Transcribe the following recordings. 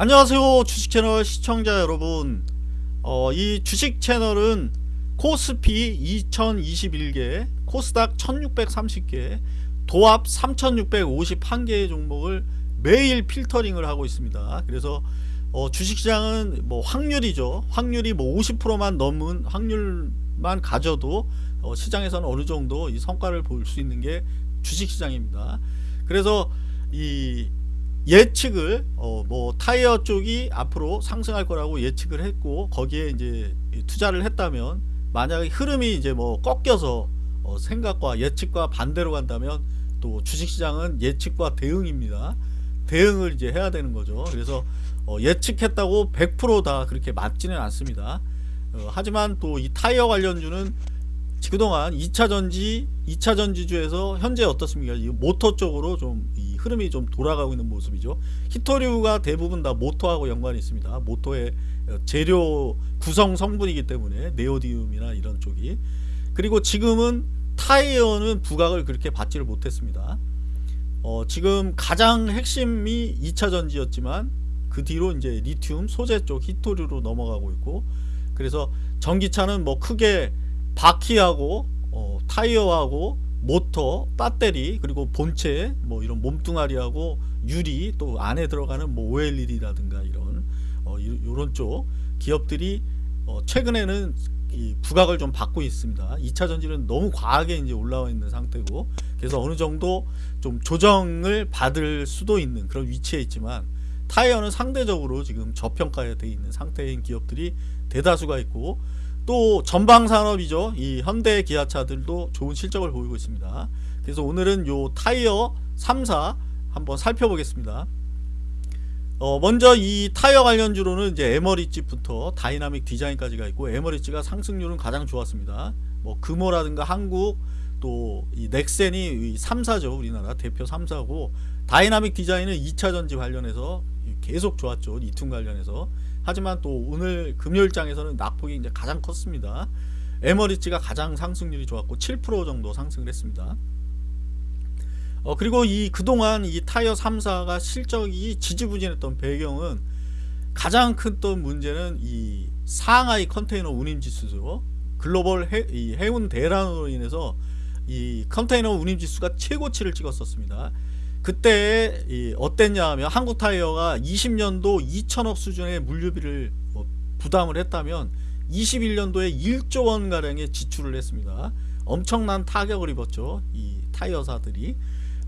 안녕하세요 주식채널 시청자 여러분. 어, 이 주식 채널은 코스피 2021개 코스닥 1630개 도합 3651개의 종목을 매일 필터링을 하고 있습니다. 그래서 어, 주식시장은 뭐 확률이죠. 확률이 뭐 50%만 넘은 확률만 가져도 어, 시장에서는 어느 정도 이 성과를 볼 수 있는 게 주식시장입니다. 그래서 이 예측을 어 뭐 타이어 쪽이 앞으로 상승할 거라고 예측을 했고 거기에 이제 투자를 했다면 만약에 흐름이 이제 뭐 꺾여서 어 생각과 예측과 반대로 간다면 또 주식시장은 예측과 대응입니다. 대응을 이제 해야 되는 거죠. 그래서 어 예측했다고 100%다 그렇게 맞지는 않습니다. 어 하지만 또 이 타이어 관련주는 그동안 2차 전지 2차 전지주에서 현재 어떻습니까? 이 모터 쪽으로 좀 흐름이 좀 돌아가고 있는 모습이죠. 히토류가 대부분 다 모터하고 연관이 있습니다. 모터의 재료 구성 성분이기 때문에 네오디움이나 이런 쪽이 그리고 지금은 타이어는 부각을 그렇게 받지를 못했습니다. 어, 지금 가장 핵심이 2차 전지였지만 그 뒤로 이제 리튬 소재 쪽 히토류로 넘어가고 있고 그래서 전기차는 뭐 크게 바퀴하고 어, 타이어하고 모터, 배터리 그리고 본체 뭐 이런 몸뚱아리하고 유리 또 안에 들어가는 뭐 OLED라든가 이런 어, 이런 쪽 기업들이 어, 최근에는 이 부각을 좀 받고 있습니다. 2차 전지는 너무 과하게 이제 올라와 있는 상태고 그래서 어느 정도 좀 조정을 받을 수도 있는 그런 위치에 있지만 타이어는 상대적으로 지금 저평가에 되어 있는 상태인 기업들이 대다수가 있고 또 전방산업이죠. 이 현대 기아차들도 좋은 실적을 보이고 있습니다. 그래서 오늘은 요 타이어 3사 한번 살펴보겠습니다. 어 먼저 이 타이어 관련주로는 이제 에머리지부터 다이나믹 디자인까지가 있고 에머리지가 상승률은 가장 좋았습니다. 뭐 금호라든가 한국 또 이 넥센이 3사죠. 우리나라 대표 3사고 다이나믹 디자인은 2차 전지 관련해서 계속 좋았죠 리튬 관련해서 하지만 또 오늘 금요일장에서는 낙폭이 이제 가장 컸습니다. 에머리지가 가장 상승률이 좋았고 7% 정도 상승을 했습니다. 어 그리고 이 그동안 이 타이어 3사가 실적이 지지부진했던 배경은 가장 큰 또 문제는 이 상하이 컨테이너 운임 지수죠. 글로벌 해, 이 해운 대란으로 인해서 이 컨테이너 운임 지수가 최고치를 찍었었습니다. 그때 어땠냐 하면 한국타이어가 20년도 2천억 수준의 물류비를 뭐 부담을 했다면 21년도에 1조 원 가량의 지출을 했습니다. 엄청난 타격을 입었죠 이 타이어사들이.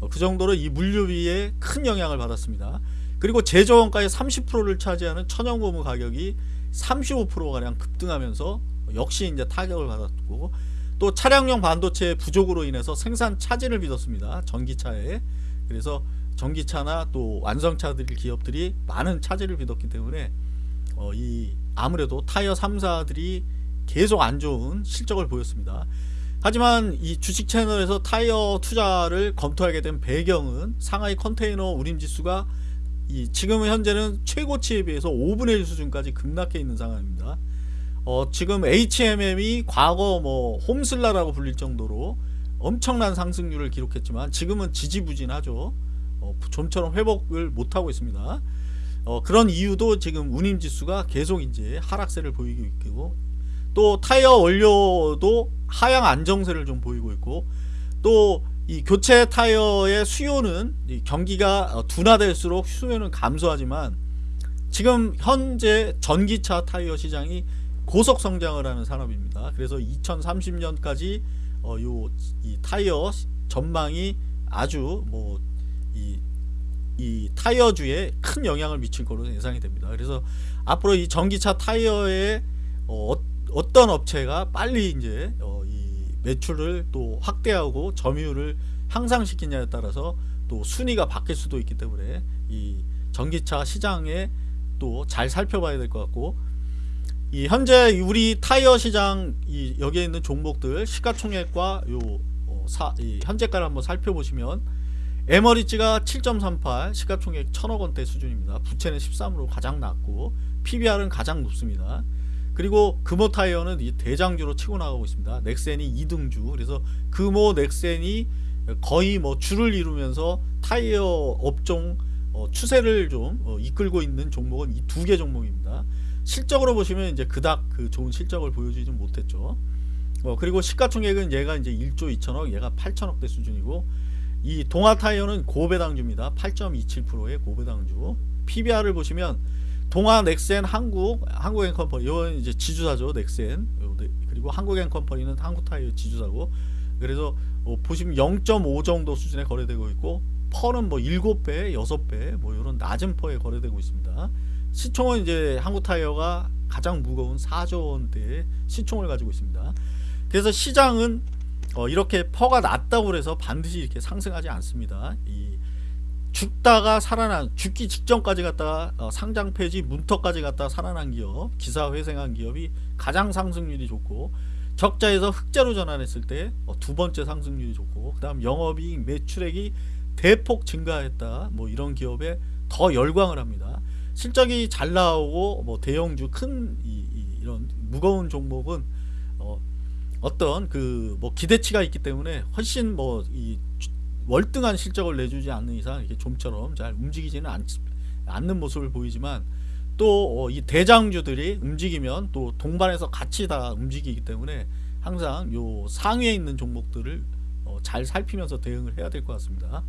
어, 그 정도로 이 물류비에 큰 영향을 받았습니다. 그리고 제조원가의 30%를 차지하는 천연고무 가격이 35%가량 급등하면서 역시 이제 타격을 받았고 또 차량용 반도체 부족으로 인해서 생산 차질을 빚었습니다 전기차에 그래서 전기차나 또 완성차들 기업들이 많은 차질을 빚었기 때문에 어, 이 아무래도 타이어 3사들이 계속 안 좋은 실적을 보였습니다. 하지만 이 주식 채널에서 타이어 투자를 검토하게 된 배경은 상하이 컨테이너 운임지수가 이 지금 현재는 최고치에 비해서 5분의 1 수준까지 급락해 있는 상황입니다. 어, 지금 HMM이 과거 뭐 홈슬라라고 불릴 정도로 엄청난 상승률을 기록했지만 지금은 지지부진하죠 어, 좀처럼 회복을 못하고 있습니다 어, 그런 이유도 지금 운임지수가 계속 이제 하락세를 보이고 있고 또 타이어 원료도 하향 안정세를 좀 보이고 있고 또 이 교체 타이어의 수요는 경기가 둔화될수록 수요는 감소하지만 지금 현재 전기차 타이어 시장이 고속 성장을 하는 산업입니다. 그래서 2030년까지 어, 요이 타이어 전망이 아주 뭐 이 이 타이어주에 큰 영향을 미칠 거로 예상이 됩니다. 그래서 앞으로 이 전기차 타이어에 어, 어떤 업체가 빨리 이제 어, 이 매출을 또 확대하고 점유율을 향상시키냐에 따라서 또 순위가 바뀔 수도 있기 때문에 이 전기차 시장에 또 잘 살펴봐야 될 것 같고 이 현재 우리 타이어 시장 이 여기에 있는 종목들 시가총액과 요 어, 사, 현재가를 한번 살펴보시면 에머리지가 7.38 시가총액 1000억원대 수준입니다. 부채는 13으로 가장 낮고 PBR은 가장 높습니다. 그리고 금호 타이어는 이 대장주로 치고 나가고 있습니다. 넥센이 2등주. 그래서 금호 넥센이 거의 뭐 줄을 이루면서 타이어 업종 어, 추세를 좀 어, 이끌고 있는 종목은 이 두 개 종목입니다. 실적으로 보시면 이제 그닥 그 좋은 실적을 보여주지 못했죠. 어, 그리고 시가총액은 얘가 이제 1조 2천억, 얘가 8천억대 수준이고 이 동아타이어는 고배당주입니다. 8.27%의 고배당주. PBR을 보시면 동아 넥센 한국 한국앤컴퍼니 이건 이제 지주사죠 넥센 요 네, 그리고 한국앤컴퍼니는 한국타이어 지주사고 그래서 어, 보시면 0.5 정도 수준에 거래되고 있고 펄은 뭐 7배 6배 뭐 이런 낮은 퍼에 거래되고 있습니다 시총은 이제 한국타이어가 가장 무거운 4조 원대의 시총을 가지고 있습니다. 그래서 시장은 어, 이렇게 퍼가 낮다고 해서 반드시 이렇게 상승하지 않습니다. 이 죽다가 살아난 죽기 직전까지 갔다가 어, 상장 폐지 문턱까지 갔다가 살아난 기업 기사 회생한 기업이 가장 상승률이 좋고 적자에서 흑자로 전환했을 때 두 번째 상승률이 좋고 그 다음 영업이익 매출액이 대폭 증가했다 뭐 이런 기업에 더 열광을 합니다 실적이 잘 나오고 뭐 대형주 큰 이, 이, 런 무거운 종목은 어, 어떤 그 뭐 기대치가 있기 때문에 훨씬 뭐 이 월등한 실적을 내주지 않는 이상 이렇게 좀처럼 잘 움직이지는 않, 않는 모습을 보이지만 또이 대장주들이 움직이면 또 동반해서 같이 다 움직이기 때문에 항상 요 상위에 있는 종목들을 어, 잘 살피면서 대응을 해야 될 것 같습니다.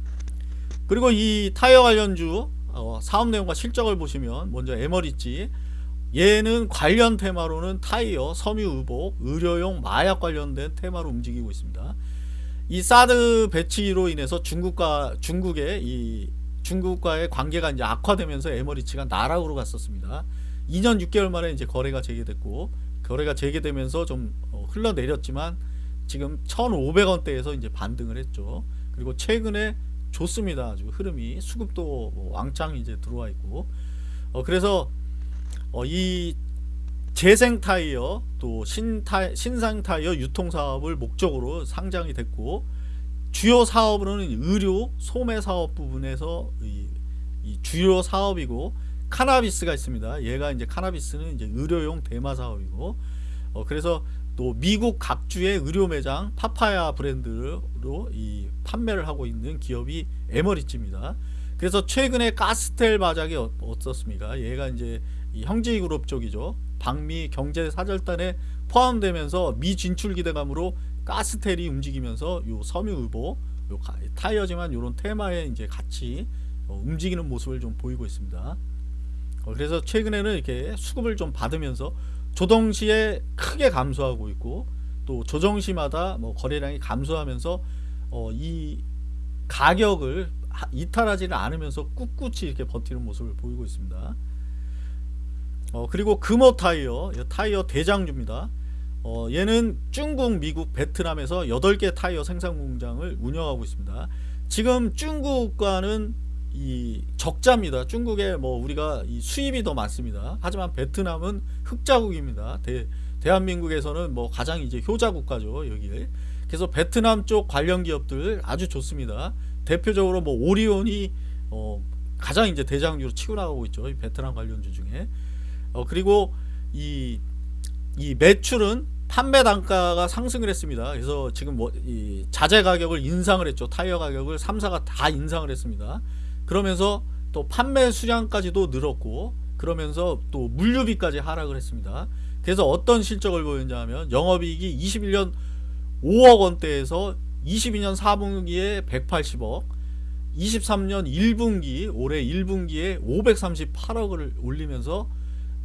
그리고 이 타이어 관련주 어, 사업 내용과 실적을 보시면 먼저 에머리지 얘는 관련 테마로는 타이어, 섬유 의복, 의료용 마약 관련된 테마로 움직이고 있습니다. 이 사드 배치로 인해서 중국과 중국의 이 중국과의 관계가 이제 악화되면서 에머리치가 나락으로 갔었습니다. 2년 6개월 만에 이제 거래가 재개됐고 거래가 재개되면서 좀 어, 흘러내렸지만 지금 1,500원대에서 이제 반등을 했죠. 그리고 최근에 좋습니다. 아주 흐름이 수급도 뭐 왕창 이제 들어와 있고 어, 그래서 어, 이 재생 타이어 또 신타, 신상 타이어 유통 사업을 목적으로 상장이 됐고 주요 사업으로는 의료 소매 사업 부분에서 이, 이 주요 사업이고 카나비스가 있습니다. 얘가 이제 카나비스는 이제 의료용 대마 사업이고 어, 그래서 또 미국 각주의 의료 매장 파파야 브랜드로 이 판매를 하고 있는 기업이 에머리츠입니다. 그래서 최근에 가스텔 바작이 어, 어떻습니까? 얘가 이제 형제이 그룹 쪽이죠. 방미 경제 사절단에 포함되면서 미 진출 기대감으로 가스텔이 움직이면서 요 섬유 의보 요 타이어지만 요런 테마에 이제 같이 어, 움직이는 모습을 좀 보이고 있습니다. 어, 그래서 최근에는 이렇게 수급을 좀 받으면서 조정시에 크게 감소하고 있고 또 조정시마다 뭐 거래량이 감소하면서 어, 이 가격을 이탈하지는 않으면서 꿋꿋이 이렇게 버티는 모습을 보이고 있습니다. 어, 그리고 금호 타이어 타이어 대장주입니다 어, 얘는 중국 미국 베트남에서 8개 타이어 생산 공장을 운영하고 있습니다 지금 중국과는 이 적자입니다 중국에 뭐 우리가 수입이 더 많습니다 하지만 베트남은 흑자국입니다 대, 대한민국에서는 뭐 가장 이제 효자 국가죠 여기 그래서 베트남 쪽 관련 기업들 아주 좋습니다 대표적으로 뭐 오리온이 어, 가장 이제 대장주로 치고 나가고 있죠 베트남 관련주 중에 어, 그리고 이, 이 매출은 판매 단가가 상승을 했습니다. 그래서 지금 뭐, 이 자재 가격을 인상을 했죠. 타이어 가격을 3사가 다 인상을 했습니다. 그러면서 또 판매 수량까지도 늘었고, 그러면서 또 물류비까지 하락을 했습니다. 그래서 어떤 실적을 보였냐 하면 영업이익이 21년 5억 원대에서 22년 4분기에 180억, 23년 1분기, 올해 1분기에 538억을 올리면서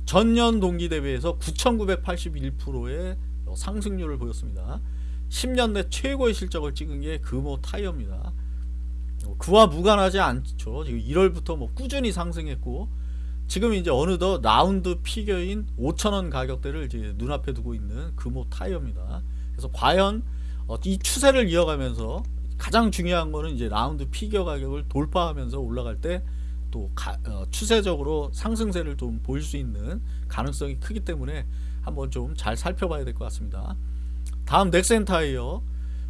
전년 동기 대비해서 9,981%의 상승률을 보였습니다. 10년 내 최고의 실적을 찍은 게 금호 타이어입니다. 그와 무관하지 않죠. 지금 1월부터 뭐 꾸준히 상승했고 지금 이제 어느덧 라운드 피겨인 5천원 가격대를 이제 눈앞에 두고 있는 금호 타이어입니다. 그래서 과연 어, 이 추세를 이어가면서 가장 중요한 거는 이제 라운드 피겨 가격을 돌파하면서 올라갈 때또 가, 어, 추세적으로 상승세를 좀 보일 수 있는 가능성이 크기 때문에 한번 좀 잘 살펴봐야 될 것 같습니다. 다음 넥센 타이어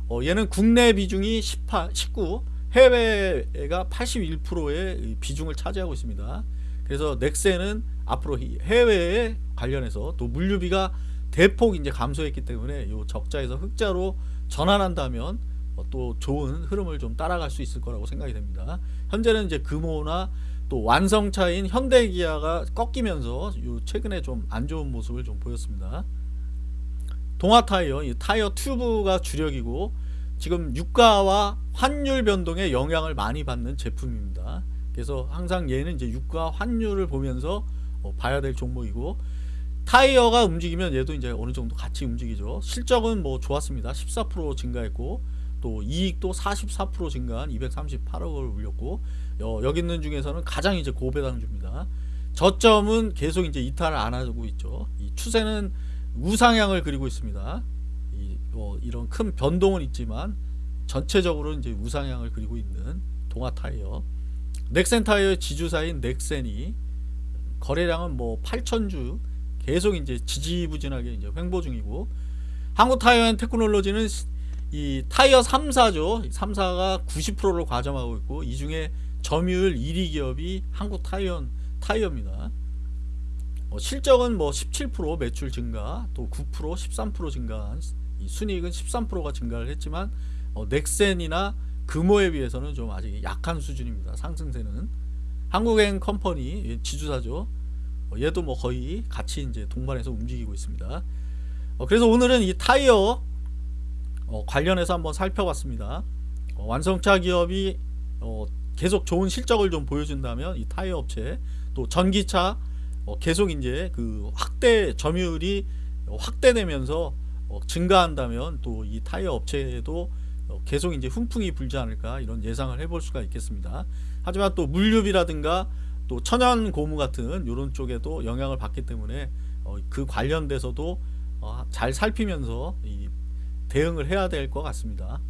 어, 얘는 국내 비중이 18, 19 해외가 81%의 비중을 차지하고 있습니다. 그래서 넥센은 앞으로 해외에 관련해서 또 물류비가 대폭 이제 감소했기 때문에 요 적자에서 흑자로 전환한다면 어, 또 좋은 흐름을 좀 따라갈 수 있을 거라고 생각이 됩니다. 현재는 이제 금호나 또 완성차인 현대기아가 꺾이면서 요 최근에 좀 안 좋은 모습을 좀 보였습니다. 동아 타이어, 이 타이어 튜브가 주력이고 지금 유가와 환율 변동에 영향을 많이 받는 제품입니다. 그래서 항상 얘는 이제 유가 환율을 보면서 어, 봐야 될 종목이고 타이어가 움직이면 얘도 이제 어느 정도 같이 움직이죠. 실적은 뭐 좋았습니다. 14% 증가했고 또 이익도 44% 증가한 238억을 올렸고 어, 여기 있는 중에서는 가장 이제 고배당주입니다. 저점은 계속 이제 이탈을 안 하고 있죠. 이 추세는 우상향을 그리고 있습니다. 이, 어, 이런 큰 변동은 있지만 전체적으로 이제 우상향을 그리고 있는 동아 타이어. 넥센 타이어의 지주사인 넥센이 거래량은 뭐 8천주 계속 이제 지지부진하게 이제 횡보 중이고 한국 타이어 테크놀로지는 이 타이어 3사죠. 3사가 90%를 과점하고 있고 이 중에 점유율 1위 기업이 한국 타이어 타이어입니다. 어, 실적은 뭐 17% 매출 증가, 또 9% 13% 증가한 이 순이익은 13%가 증가를 했지만 어, 넥센이나 금호에 비해서는 좀 아직 약한 수준입니다. 상승세는 한국행 컴퍼니 예, 지주사죠. 어, 얘도 뭐 거의 같이 이제 동반해서 움직이고 있습니다. 어, 그래서 오늘은 이 타이어 어, 관련해서 한번 살펴봤습니다. 어, 완성차 기업이 어, 계속 좋은 실적을 좀 보여준다면 이 타이어 업체 또 전기차 어, 계속 이제 그 확대 점유율이 어, 확대되면서 어, 증가한다면 또 이 타이어 업체에도 어, 계속 이제 훈풍이 불지 않을까 이런 예상을 해볼 수가 있겠습니다. 하지만 또 물류비라든가 또 천연 고무 같은 이런 쪽에도 영향을 받기 때문에 어, 그 관련돼서도 어, 잘 살피면서 이 대응을 해야 될 것 같습니다.